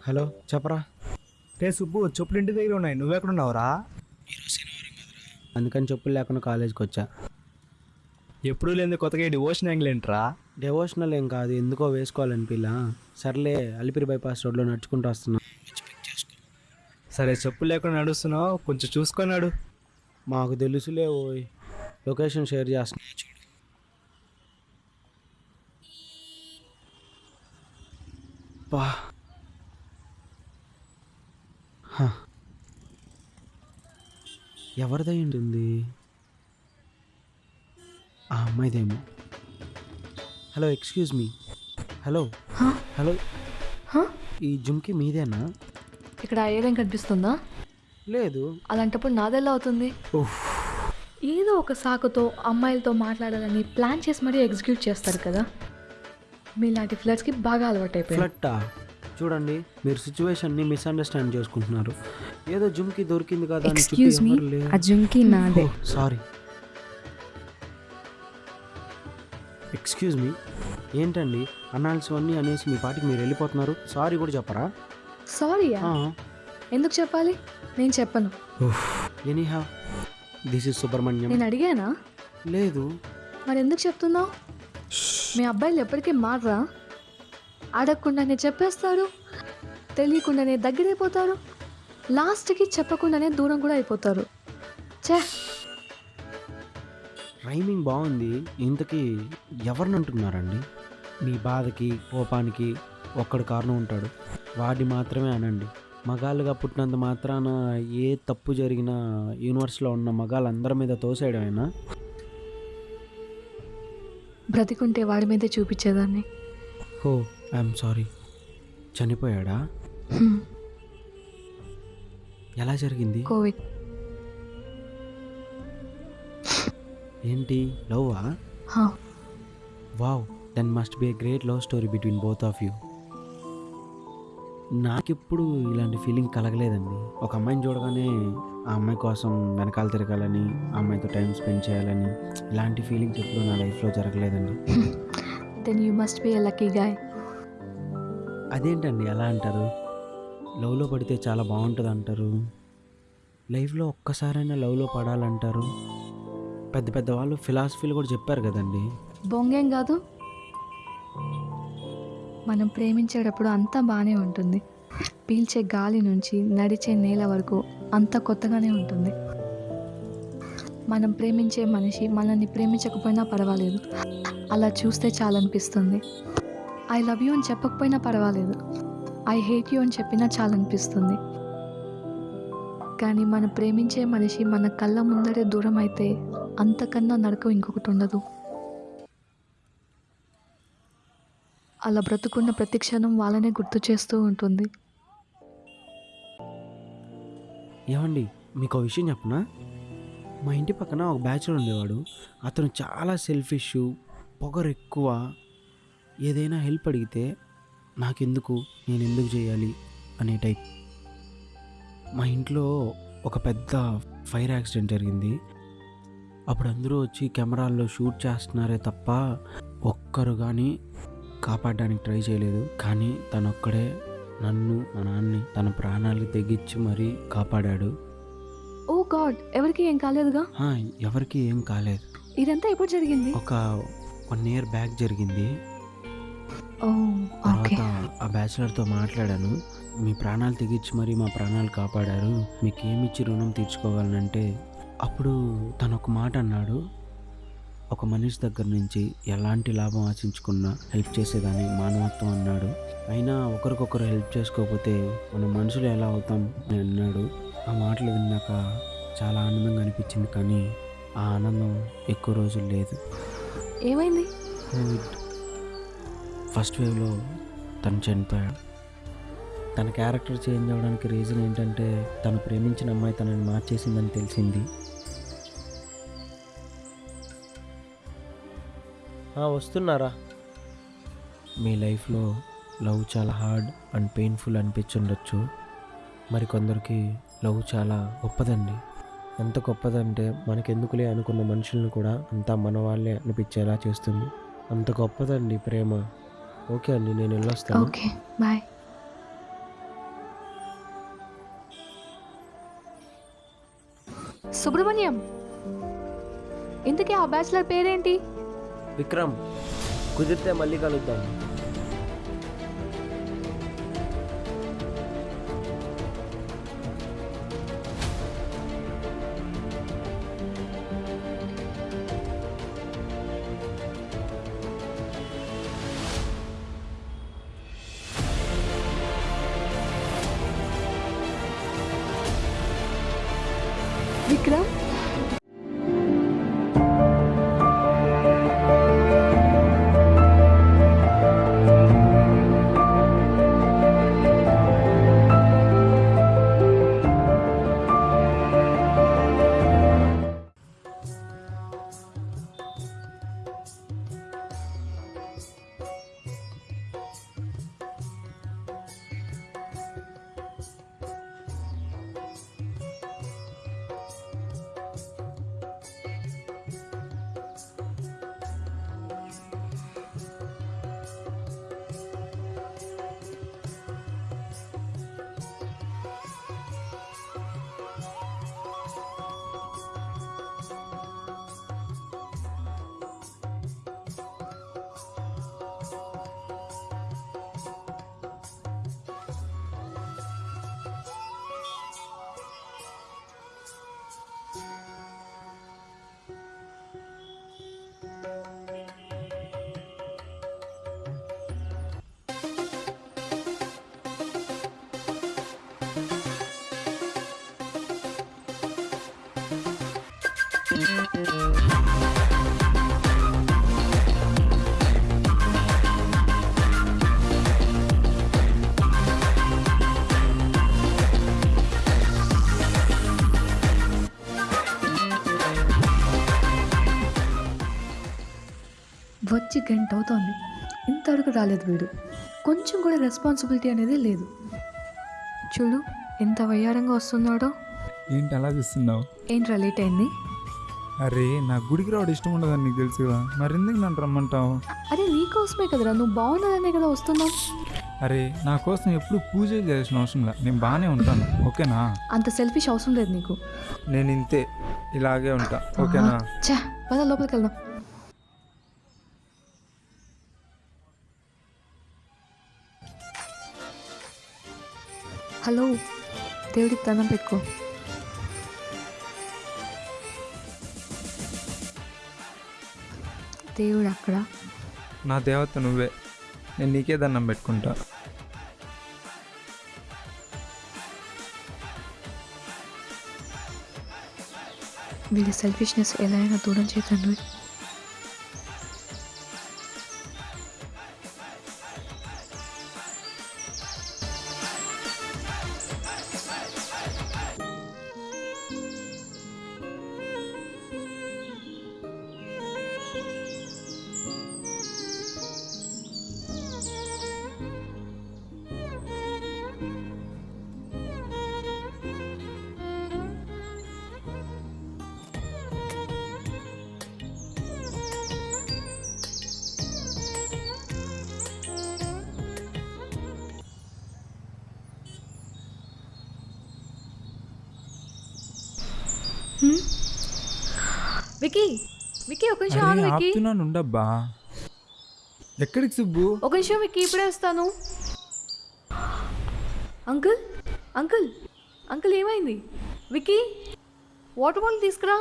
Hello చెప్పరా? రే సుబ్బు చెప్పులు ఇంటి దగ్గర ఉన్నాయి. నువ్వెక్కడ ఉన్నావురా అందుకని చెప్పులు లేకుండా కాలేజ్కి వచ్చా. ఎప్పుడు లేని కొత్తగా డివోషన్ యాంగిల్ ఏంట్రా? డెవోషనల్ ఏం కాదు ఎందుకో వేసుకోవాలని పిల్ల సర్లే అలిపిరి బైపాస్ రోడ్లో నడుచుకుంటూ వస్తున్నా. సరే చెప్పులు లేకుండా నడుస్తున్నావు. కొంచెం చూసుకున్నాడు మాకు తెలుసులే ఓయ్. లొకేషన్ షేర్ చేస్తున్నా హ. ఎవరిదై ఉంటుంది ఆ అమ్మాయిదేమో. Hello excuse me. Hello. Hello. ఈ జుమ్కి మీదేనా? ఇక్కడ అయ్యేదేం కనిపిస్తుందా? లేదు. అలాంటప్పుడు నాదెలా అవుతుంది. ఏదో ఒక సాకుతో అమ్మాయిలతో మాట్లాడాలని ప్లాన్ చేసి మరీ ఎగ్జిక్యూట్ చేస్తారు కదా. మీలాంటి ఫ్లర్స్కి బాగా అలవాటైపోయాయి ఫ్లట్టా చూడండి మీరు సిచ్యువేషన్ని మిస్అండర్స్టాండ్ చేసుకుంటున్నారు. ఏదో జుమ్కి దొరికింది కదా ఎక్స్క్యూజ్ మీ. ఆ జుంకి నాదే. సారీ ఎక్స్క్యూజ్ మీ ఏంటండి అనాల్సివన్నీ అనేసి మీ పాటికి మీరు వెళ్ళిపోతున్నారు? సారీ కూడా చెప్పరా? సారీయా ఎందుకు చెప్పాలి? నేను చెప్పను. Any have this is Subrahmanyam. నేను అడిగానా? లేదు. మరి ఎందుకు చెప్తున్నావు మీ అబ్బాయిలు ఎప్పటికీ మారరా? అడగకుండానే చెప్పేస్తారు తెలియకుండానే దగ్గరైపోతారు లాస్ట్కి చెప్పకుండానే దూరం కూడా అయిపోతారు. చే రైమింగ్ బాగుంది. ఇంతకీ ఎవరిని అంటున్నారండి మీ బాధకి కోపానికి ఒక్కడు కారణం ఉంటాడు. వాడిని మాత్రమే అనండి. మగాళ్ళుగా పుట్టినంత మాత్రాన ఏ తప్పు జరిగినా యూనివర్స్లో ఉన్న మగాళ్ళందరి మీద తోసేయడమేనా బ్రతికుంటే వాడి మీదే చూపించేదాన్ని. హో! I'm sorry. చనిపోయాడా? ఎలా జరిగింది? కోవిడ్. ఏంటి? లవ్వా? Wow then must be a great love story between both of you. నాకెప్పుడు ఇలాంటి ఫీలింగ్ కలగలేదండి. ఒక అమ్మాయిని చూడగానే ఆ అమ్మాయి కోసం వెనకాల తిరగాలని ఆ అమ్మాయితో టైం స్పెండ్ చేయాలని ఇలాంటి ఫీలింగ్స్ ఎప్పుడు నా లైఫ్లో జరగలేదండి. Then you must be a lucky guy. అదేంటండి ఎలా అంటారు? లవ్లో పడితే చాలా బాగుంటుంది అంటారు లైఫ్లో ఒక్కసారైనా లవ్లో పడాలంటారు. పెద్ద పెద్ద వాళ్ళు ఫిలాసఫీలు కూడా చెప్పారు కదండి. బొంగేం కాదు. మనం ప్రేమించేటప్పుడు అంతా బాగానే ఉంటుంది. పీల్చే గాలి నుంచి నడిచే నేల వరకు అంతా కొత్తగానే ఉంటుంది. మనం ప్రేమించే మనిషి మనల్ని ప్రేమించకపోయినా పర్వాలేదు. అలా చూస్తే చాలనిపిస్తుంది. ఐ లవ్ యూ అని చెప్పకపోయినా పర్వాలేదు. ఐ హేట్ యూ అని చెప్పినా చాలనిపిస్తుంది. కానీ మనం ప్రేమించే మనిషి మన కళ్ళ ముందరే దూరం అయితే అంతకన్నా నరకం ఇంకొకటి ఉండదు. అలా బ్రతుకున్న ప్రతి క్షణం వాళ్ళనే గుర్తు చేస్తూ ఉంటుంది. ఏమండి మీకు ఒక విషయం చెప్పనా? మా ఇంటి పక్కన ఒక బ్యాచులర్ ఉండేవాడు. అతను చాలా సెల్ఫిష్ పొగరు ఎక్కువ ఏదైనా హెల్ప్ అడిగితే నాకెందుకు? నేను ఎందుకు చేయాలి? అనే టైప్. మా ఇంట్లో ఒక పెద్ద ఫైర్ యాక్సిడెంట్ జరిగింది. అప్పుడు అందరూ వచ్చి కెమెరాల్లో షూట్ చేస్తున్నారే తప్ప ఒక్కరు కానీ కాపాడడానికి ట్రై చేయలేదు. కానీ తనొక్కడే నన్ను మా నాన్నని తన ప్రాణాలకి తెగించి మరీ కాపాడాడు. Oh God! ఎవరికి ఏం కాలేదుగా? ఎవరికి ఏం కాలేదు. ఇదంతా ఎప్పుడు జరిగింది? ఒక వన్ ఇయర్ బ్యాక్ జరిగింది. ఓకే తర్వాత ఆ బ్యాచులర్తో మాట్లాడాను. మీ ప్రాణాలు తెగించి మరి మా ప్రాణాలు కాపాడారు. మీకు ఏమిచ్చి రుణం తీర్చుకోగలనంటే అప్పుడు తను ఒక మాట అన్నాడు. ఒక మనిషి దగ్గర నుంచి ఎలాంటి లాభం ఆశించకుండా హెల్ప్ చేసేదాన్ని మానవత్వం అన్నాడు. అయినా ఒకరికొకరు హెల్ప్ చేసుకోకపోతే మనం మనుషులు ఎలా అవుతాం అని అన్నాడు. ఆ మాటలు విన్నాక చాలా ఆనందంగా అనిపించింది కానీ ఆ ఆనందం ఎక్కువ రోజులు లేదు. ఏమైంది? కోవిడ్ ఫస్ట్ వేవ్లో తను చనిపోయాడు. తన క్యారెక్టర్ చేంజ్ అవ్వడానికి రీజన్ ఏంటంటే తను ప్రేమించిన అమ్మాయి తనని మార్చేసిందని తెలిసింది. వస్తున్నారా? మీ లైఫ్లో లవ్ చాలా హార్డ్ అండ్ పెయిన్ఫుల్ అనిపించుండొచ్చు. మరి కొందరికి లవ్ చాలా గొప్పదండి. ఎంత గొప్పదంటే మనకెందుకులే అనుకున్న మనుషులను కూడా అంతా మన వాళ్ళే అనిపించేలా చేస్తుంది. అంత గొప్పదండి ప్రేమ. ఓకే అండి నేను వెళ్ళొస్తాను. Okay bye. సుబ్రహ్మణ్యం ఇంతకీ ఆ బ్యాచులర్ పేరేంటి? విక్రమ్ కుదిరితే మళ్ళీ కలుద్దాం. వచ్చి గంట అవుతోంది. ఇంతవరకు రాలేదు వీడు. కొంచెం కూడా రెస్పాన్సిబిలిటీ అనేది లేదు. చూడు ఎంత వయ్యారంగా వస్తున్నాడో. ఏంటి అలా చూస్తున్నావు? ఏంట్రా లేట్ అయింది? అరే నా గుడికి రావడం ఇష్టం ఉండదని నీకు తెలుసు కదా మరి ఎందుకు నన్ను రమ్మంటావు? అరే నీకోసమే కదరా నువ్వు బాగున్నదనే కదా వస్తున్నావు. అరే నా కోసం ఎప్పుడు పూజ చేయాల్సిన అవసరం లేదు నేను బాగానే ఉంటాను ఓకేనా? అంత సెల్ఫిష్ అవసరం లేదు నీకు. నేను ఇంతే ఇలాగే ఉంటా ఓకేనా? చా పద లోపలికి వెళ్దాం. హలో దేవుడికి దండం పెట్టుకో. దేవుడు అక్కడ. నా దేవత నువ్వే. నేను నీకే దండం పెట్టుకుంటా. వీళ్ళ సెల్ఫిష్నెస్ ఎలా అయినా దూరం చేతండి వికీ వికీ ఒక నిమిషం ఆగు వికీ. ఆపుతున్నాను ఉండబ్బా ఎక్కడికి సుబ్బు? ఒక నిమిషం వికీ ఇప్పుడే వస్తాను. అంకుల్ అంకుల్ అంకుల్ ఏమైంది? వికీ వాటర్ బాటిల్ తీసుకురా.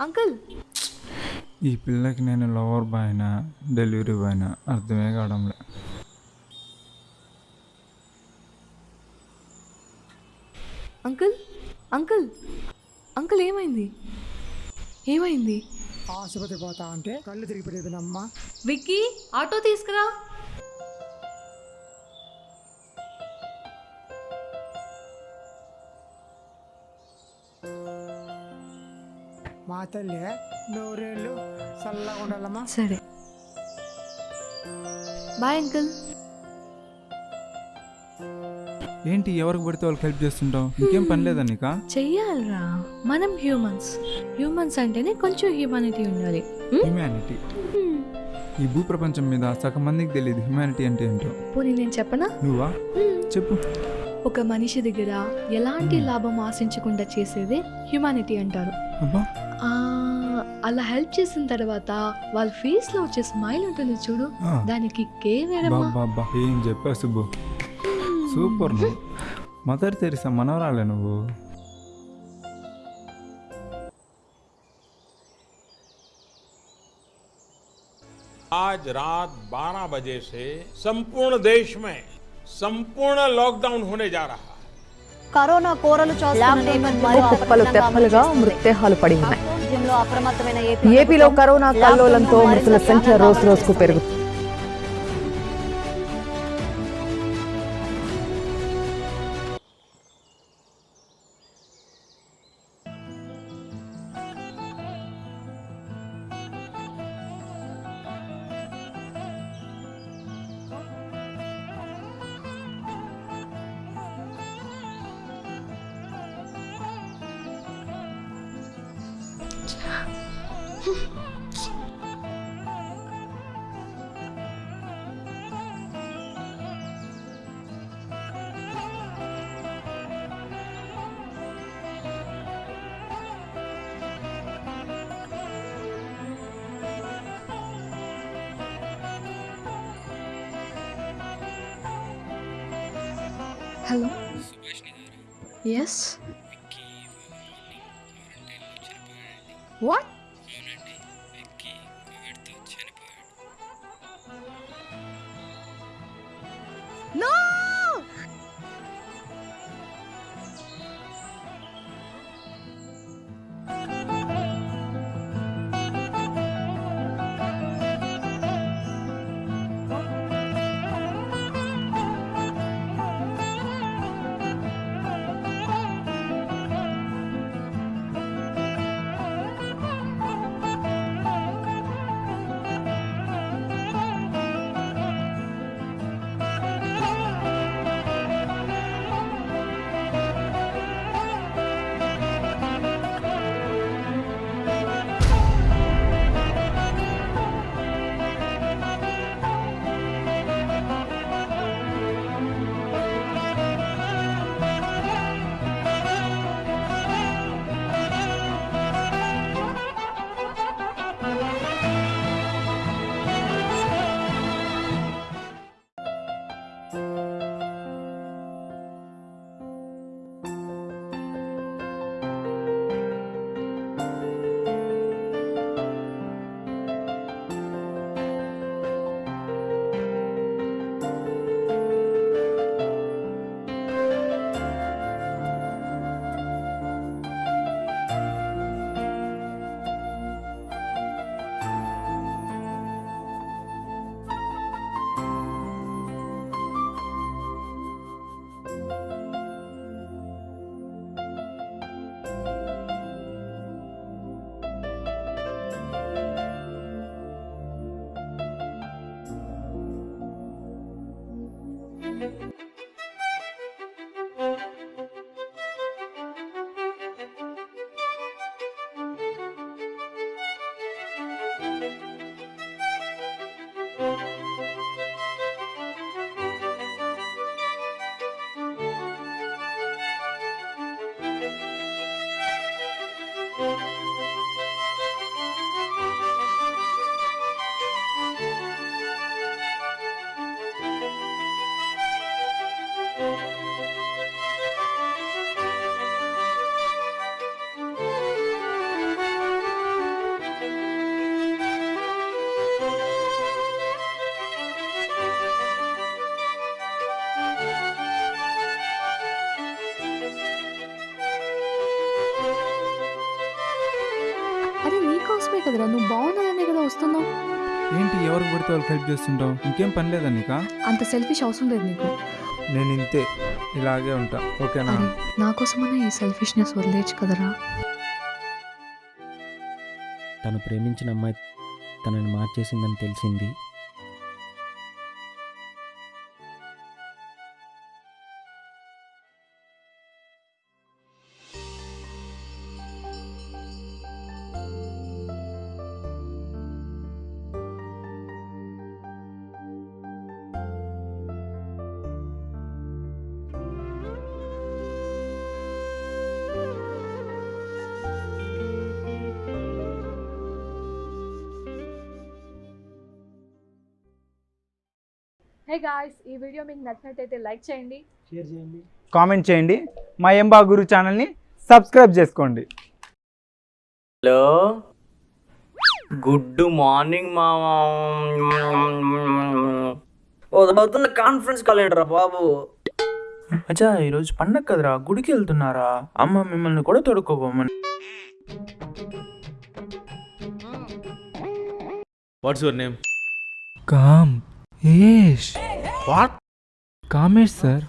అంకుల్. ఈ పిల్లకి నేను లవర్ బాయ్నా డెలివరీ బాయ్నా అర్థమే కావడంలే. అంకుల్ అంకుల్ అంకుల్ ఏమైంది? ఏమైంది? ఆసుపత్రి పోతా అంటే కళ్ళు తిరిగి పడిపోయినమ్మా విక్కీ ఆటో తీసుకురా. మా తల్లి నూరేళ్ళు చల్లగా ఉండాలమ్మా. సరే. Bye uncle. ఏంటి ఎవరికి పడితే వాళ్ళకి హెల్ప్ చేస్తుంటావు? ఇంకేం పని లేదా నీకా? చెయ్యాలరా. మనం హ్యూమన్స్ హ్యూమన్స్ అంటేనే కొంచెం హ్యూమానిటీ ఉండాలి? హ్యుమానిటీ. ఈ భూప్రపంచం మీద సగం మందికి తెలియదు హ్యుమానిటీ అంటే ఏంటో. పోనీ నేను చెప్పనా? నువ్వా. చెప్పు. ఒక మనిషి దగ్గర ఎలాంటి లాభం ఆశించకుండా చేసేదే హ్యుమానిటీ అంటారు. అబ్బా. ఆ, అలా హెల్ప్ చేసిన తర్వాత వాళ్ళ ఫేస్లో వచ్చే స్మైల్ ఉంటుంది చూడు. ఆ. దానికి కే వేరమ్మా బాబా ఏం చెప్పావు సుబ్బు? సూపర్ నువ్వు మదర్ తెరిసా మనవరాలే నువ్వు आज रात 12 बजे से संपूर्ण देश में संपूर्ण लॉकडाउन होने जा रहा है కరోనా కోరలు కుప్పలు తెప్పలుగా మృతదేహాలు పడి ఉన్నాయి అప్రమత్తమైన ఏపీలో కరోనా కల్లోలంతో మృతుల సంఖ్య రోజు రోజుకు పెరుగుతుంది Hello. Yes. What? ¡No! కదరా నువ్వు బాగున్నాననే కదా వస్తున్నావు. ఏంటి ఎవరికి పడితే వాళ్ళకి హెల్ప్ చేస్తుంటావు? ఇంకేం పని లేదా నీకా? అంత సెల్ఫిష్ అవసరం లేదు నీకు. నేను ఇంతే ఇలాగే ఉంటా. ఓకేనా? నా కోసమన్నా ఈ సెల్ఫిష్నెస్ వదిలేయచ్చు కదరా. తను ప్రేమించిన అమ్మాయి తనని మార్చేసిందని తెలిసింది. హే గాయ్స్ ఈ వీడియో మీకు నచ్చినట్టయితే లైక్ చేయండి. షేర్ చేయండి. కామెంట్ చేయండి. మా ఎంబా గురు ఛానల్ని సబ్స్క్రైబ్ చేసుకోండి. హలో. గుడ్ మార్నింగ్ మామా. అవుతున్న కాన్ఫరెన్స్ కాల్ ఏంట్రా బాబు? అచ్చా ఈరోజు పండగ కదరా గుడికి వెళ్తున్నారా? అమ్మ మిమ్మల్ని కూడా తొడుక్కోపోమని వాట్స్ యువర్ నేమ్ కామ్ Yes. What? Kamesh sir,